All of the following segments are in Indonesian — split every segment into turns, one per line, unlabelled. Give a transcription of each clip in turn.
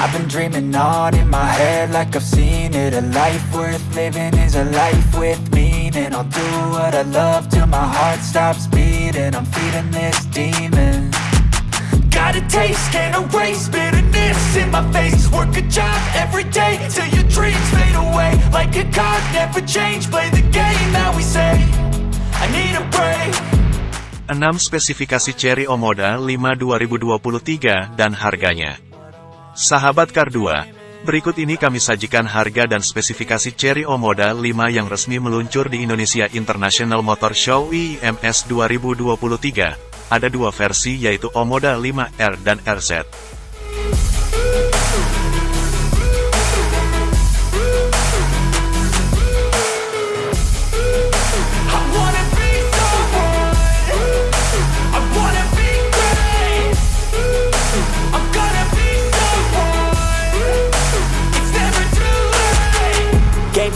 I've been dreaming on in my head like I've seen it. A life worth living is a life with meaning. I'll do what I love till my heart stops beating. I'm feeding this demon. Got a taste, can't erase bitterness in my face. Work a job every day till your dreams fade away. Like a card, never change, play the game that we say. I need a break.
6 spesifikasi Cherry Omoda 5 2023 dan harganya. Sahabat Kar 2, berikut ini kami sajikan harga dan spesifikasi Cherry Omoda 5 yang resmi meluncur di Indonesia International Motor Show IMS 2023. Ada dua versi yaitu Omoda 5R dan RZ.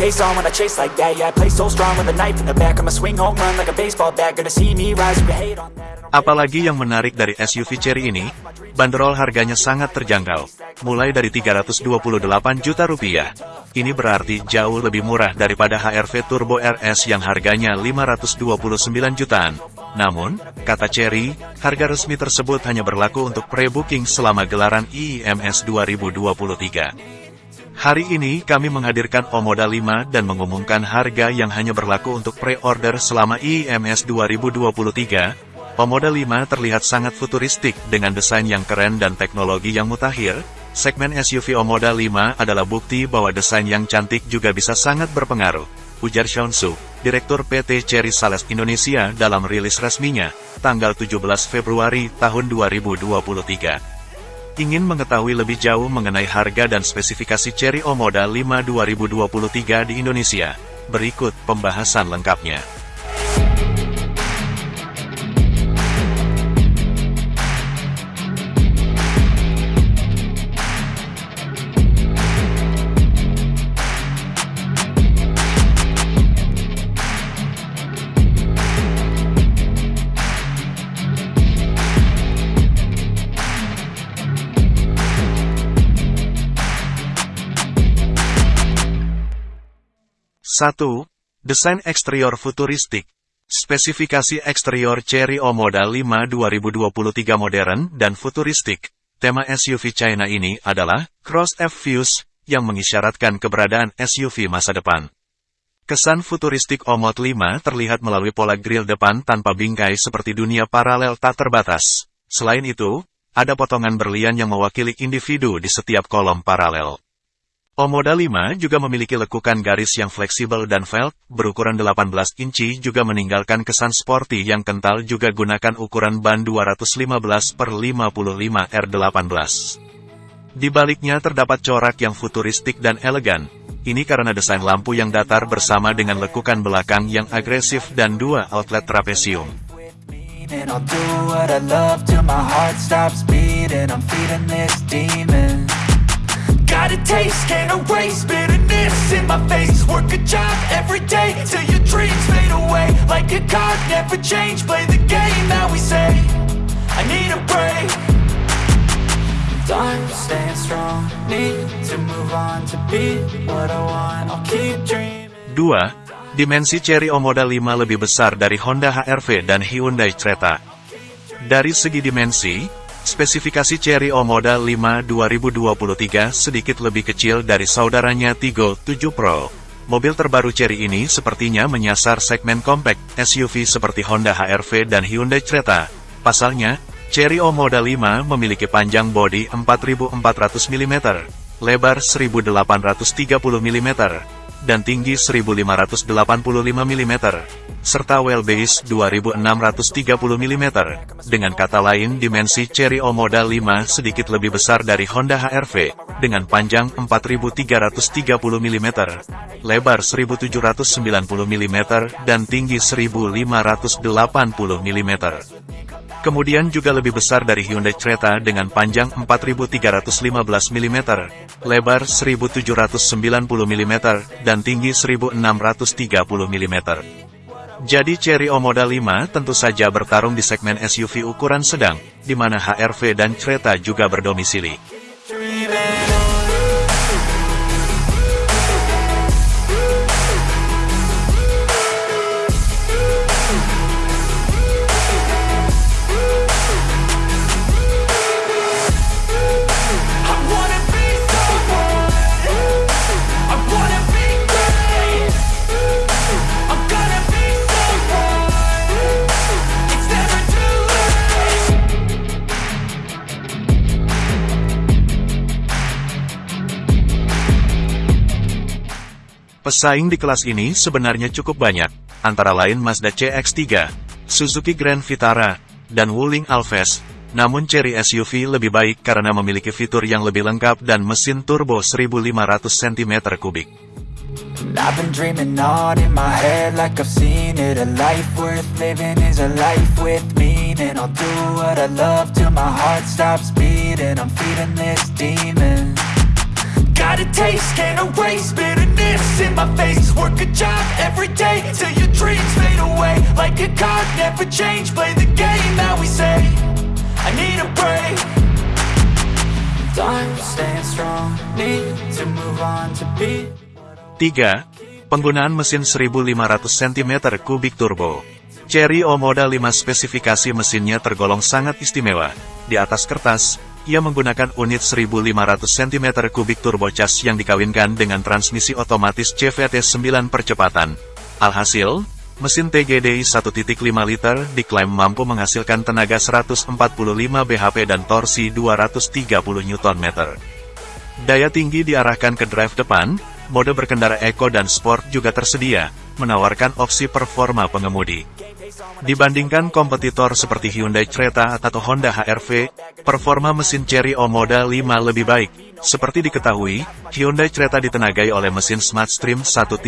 Face on when I chase like that Yeah, I play so strong with a knife in the back I'ma swing home run like a baseball bat Gonna see me rise, you hate on that
Apalagi yang menarik dari SUV Cherry ini, bandrol harganya sangat terjangkau, mulai dari 328 juta rupiah. Ini berarti jauh lebih murah daripada HRV Turbo RS yang harganya 529 jutaan. Namun, kata Cherry, harga resmi tersebut hanya berlaku untuk pre-booking selama gelaran IIMS 2023. Hari ini kami menghadirkan Omoda 5 dan mengumumkan harga yang hanya berlaku untuk pre-order selama IIMS 2023. Omoda 5 terlihat sangat futuristik dengan desain yang keren dan teknologi yang mutakhir. Segmen SUV Omoda 5 adalah bukti bahwa desain yang cantik juga bisa sangat berpengaruh. Ujar Sean Su, Direktur PT Cherry Sales Indonesia dalam rilis resminya, tanggal 17 Februari tahun 2023. Ingin mengetahui lebih jauh mengenai harga dan spesifikasi Cherry Omoda 5 2023 di Indonesia? Berikut pembahasan lengkapnya. Satu, Desain eksterior futuristik. Spesifikasi eksterior Cherry Omoda 5 2023 modern dan futuristik. Tema SUV China ini adalah Cross F Fuse, yang mengisyaratkan keberadaan SUV masa depan. Kesan futuristik Omot 5 terlihat melalui pola grill depan tanpa bingkai seperti dunia paralel tak terbatas. Selain itu, ada potongan berlian yang mewakili individu di setiap kolom paralel. Omoda 5 juga memiliki lekukan garis yang fleksibel dan velg, berukuran 18 inci juga meninggalkan kesan sporty yang kental juga gunakan ukuran ban 215 per 55 R18. Di baliknya terdapat corak yang futuristik dan elegan. Ini karena desain lampu yang datar bersama dengan lekukan belakang yang agresif dan dua outlet trapesium.
Got a taste, can't erase bitterness in my face. Work a job every day till your dreams fade away. Like a card, never change, play the game that we say. I need a break. Time staying strong, need to move on to be what I want. I'll keep dreaming.
2. Dimensi Cherry Omoda 5 lebih besar dari Honda HR-V dan Hyundai Creta. Dari segi dimensi, spesifikasi Cherry Omoda 5 2023 sedikit lebih kecil dari saudaranya Tigo 7 Pro. Mobil terbaru Cherry ini sepertinya menyasar segmen compact SUV seperti Honda HR-V dan Hyundai Creta. Pasalnya, Cherry Omoda 5 memiliki panjang bodi 4400 mm, lebar 1830 mm, dan tinggi 1585 mm, serta wheelbase 2630 mm. Dengan kata lain dimensi Cherry Omoda 5 sedikit lebih besar dari Honda HR-V, dengan panjang 4330 mm, lebar 1790 mm, dan tinggi 1580 mm. Kemudian juga lebih besar dari Hyundai Creta dengan panjang 4315 mm, lebar 1790 mm, dan tinggi 1630 mm. Jadi Cherry Omoda 5 tentu saja bertarung di segmen SUV ukuran sedang, di mana HR-V dan Creta juga berdomisili. Pesaing di kelas ini sebenarnya cukup banyak, antara lain Mazda CX-3, Suzuki Grand Vitara, dan Wuling Alves. Namun Cherry SUV lebih baik karena memiliki fitur yang lebih lengkap dan mesin turbo 1500 cm3.
I've been dreaming on in my head like I've seen it A life worth living is a life with meaning I'll do what I love till my heart stops beating I'm feeding this demon Got a taste, can't erase bitterness in my face Work a job every day till your dreams fade away Like a card, never change, play the game that we say I need a break Time staying strong, need to move on to be
3. Penggunaan mesin 1500 cm3 turbo. Cherry O Model 5 spesifikasi mesinnya tergolong sangat istimewa. Di atas kertas, ia menggunakan unit 1500 cm3 turbocas yang dikawinkan dengan transmisi otomatis CVT 9 percepatan. Alhasil, mesin TGDI 1.5 liter diklaim mampu menghasilkan tenaga 145 bhp dan torsi 230 Nm. Daya tinggi diarahkan ke drive depan, Mode berkendara Eco dan Sport juga tersedia, menawarkan opsi performa pengemudi. Dibandingkan kompetitor seperti Hyundai Creta atau Honda HR-V, performa mesin Cherry O Model 5 lebih baik, seperti diketahui, Hyundai Creta ditenagai oleh mesin Smartstream 1.5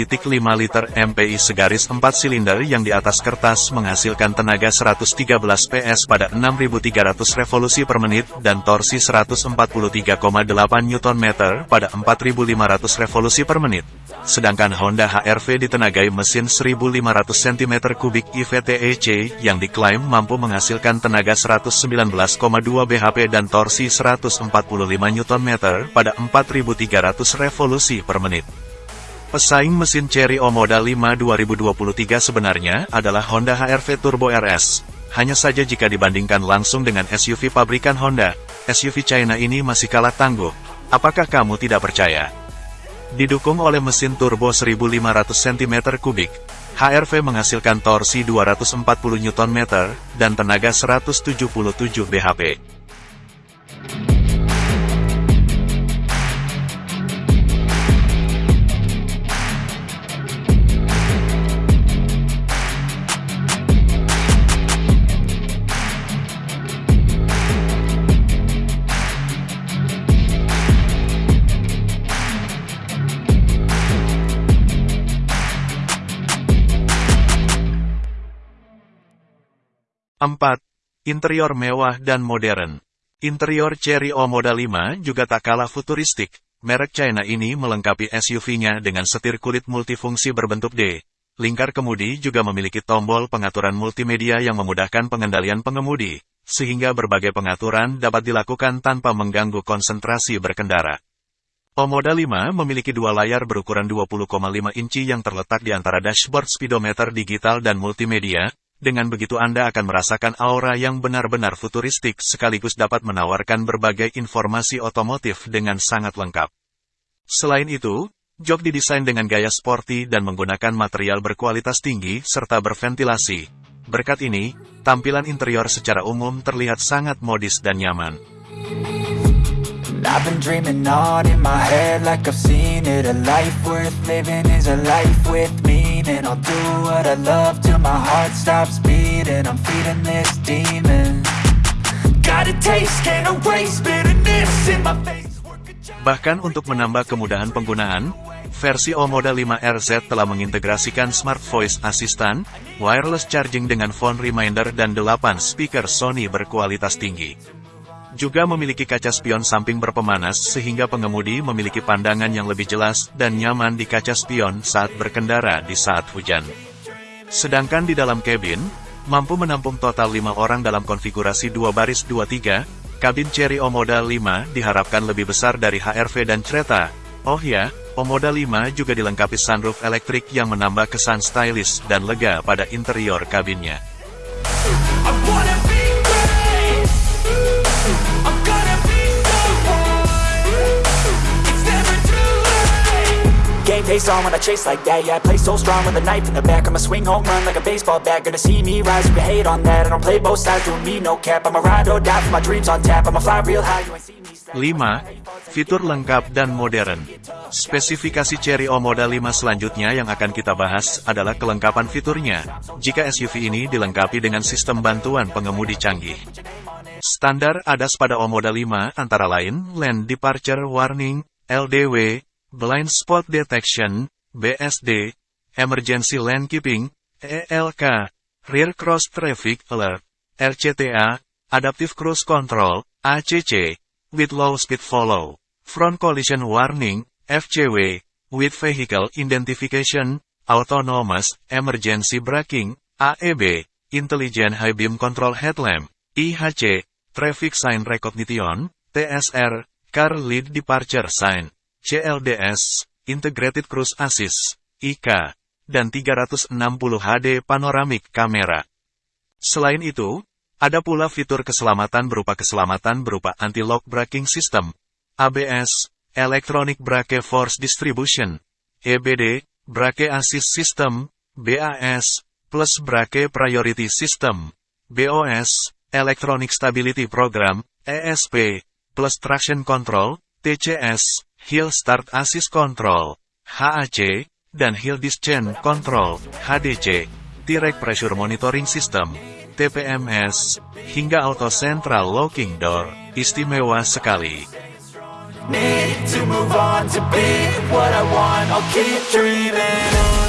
liter MPI segaris 4 silinder yang di atas kertas menghasilkan tenaga 113 PS pada 6.300 revolusi per menit dan torsi 143,8 Nm pada 4.500 revolusi per menit. Sedangkan Honda HR-V ditenagai mesin 1500 cm3 IVTEC yang diklaim mampu menghasilkan tenaga 119,2 bhp dan torsi 145 Nm pada 4300 revolusi per menit. Pesaing mesin Cherry O Model 5 2023 sebenarnya adalah Honda HR-V Turbo RS. Hanya saja jika dibandingkan langsung dengan SUV pabrikan Honda, SUV China ini masih kalah tangguh. Apakah kamu tidak percaya? Didukung oleh mesin turbo 1500 cm3, HRV menghasilkan torsi 240 Nm dan tenaga 177 bhp. 4. Interior mewah dan modern. Interior Cherry O Model 5 juga tak kalah futuristik. Merek China ini melengkapi SUV-nya dengan setir kulit multifungsi berbentuk D. Lingkar kemudi juga memiliki tombol pengaturan multimedia yang memudahkan pengendalian pengemudi, sehingga berbagai pengaturan dapat dilakukan tanpa mengganggu konsentrasi berkendara. O Model 5 memiliki dua layar berukuran 20,5 inci yang terletak di antara dashboard speedometer digital dan multimedia, dengan begitu Anda akan merasakan aura yang benar-benar futuristik sekaligus dapat menawarkan berbagai informasi otomotif dengan sangat lengkap. Selain itu, jok didesain dengan gaya sporty dan menggunakan material berkualitas tinggi serta berventilasi. Berkat ini, tampilan interior secara umum terlihat sangat modis dan nyaman.
Meaning I'll do what I love till my heart stops beating. I'm feeding this demon. Got a taste, can't erase bitterness in my face.
Bahkan untuk menambah kemudahan penggunaan, versi O Model 5 RZ telah mengintegrasikan Smart Voice Assistant, wireless charging dengan phone reminder dan 8 speaker Sony berkualitas tinggi. Juga memiliki kaca spion samping berpemanas sehingga pengemudi memiliki pandangan yang lebih jelas dan nyaman di kaca spion saat berkendara di saat hujan. Sedangkan di dalam kabin, mampu menampung total 5 orang dalam konfigurasi 2 baris 23, kabin Cherry O Model 5 diharapkan lebih besar dari HRV dan Creta. Oh ya, O Model 5 juga dilengkapi sunroof elektrik yang menambah kesan stylish dan lega pada interior kabinnya.
Face on when I chase like that. Yeah, I play so strong with a knife in the back. I'ma swing home run like a baseball bat. Gonna see me rise, you can hate on that. I don't play both sides, doing me no cap. I'ma ride or die for my dreams on tap. I'ma fly real high, you ain't see me
5. Fitur lengkap dan modern. Spesifikasi Cherry O Model 5 selanjutnya yang akan kita bahas adalah kelengkapan fiturnya. Jika SUV ini dilengkapi dengan sistem bantuan pengemudi canggih. Standar ADAS pada O Model 5 antara lain Lane Departure Warning, LDW, Blind Spot Detection, BSD, Emergency Lane Keeping, ELK, Rear Cross Traffic Alert, RCTA, Adaptive Cruise Control, ACC, with Low Speed Follow, Front Collision Warning, FCW, with Vehicle Identification, Autonomous, Emergency Braking, AEB, Intelligent High Beam Control Headlamp, IHC, Traffic Sign Recognition, TSR, Car Lead Departure Sign, CLDS, Integrated Cruise Assist, IK, dan 360 HD Panoramic Camera. Selain itu, ada pula fitur keselamatan berupa keselamatan berupa anti-lock braking system, ABS, Electronic Brake Force Distribution, EBD, Brake Assist System, BAS, plus Brake Priority System, BOS, Electronic Stability Program, ESP, plus Traction Control, TCS, Hill Start Assist Control, HAC, dan Hill Descent Control, HDC, Direct Pressure Monitoring System, TPMS, hingga Auto Central Locking Door, istimewa sekali.
Need to move on to be what I want I'll keep dreaming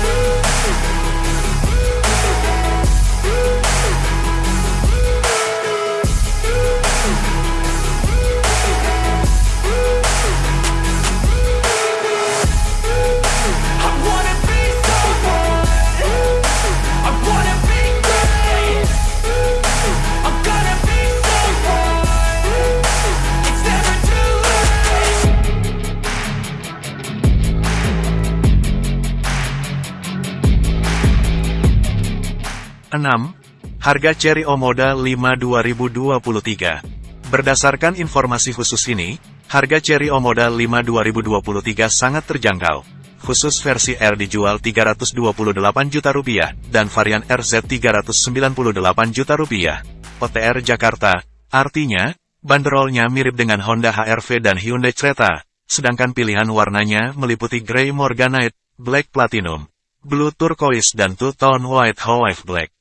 6. Harga Cherry Omoda 5 2023 Berdasarkan informasi khusus ini, harga Cherry Omoda 5 2023 sangat terjangkau. Khusus versi R dijual 328 juta rupiah, dan varian RZ 398 juta rupiah. OTR Jakarta, artinya, banderolnya mirip dengan Honda HR-V dan Hyundai Creta, sedangkan pilihan warnanya meliputi Grey Morganite, Black Platinum, Blue Turquoise dan Two-Tone White Hawaii Black.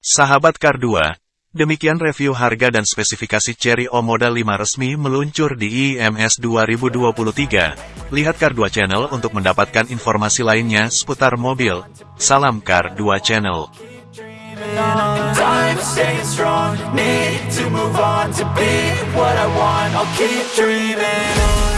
Sahabat Kar 2, demikian review harga dan spesifikasi Cherry O Model 5 resmi meluncur di IMS 2023. Lihat Kar 2 Channel untuk mendapatkan informasi lainnya seputar mobil. Salam Kar 2 Channel.
Time staying strong Need to move on to be what I want I'll keep dreaming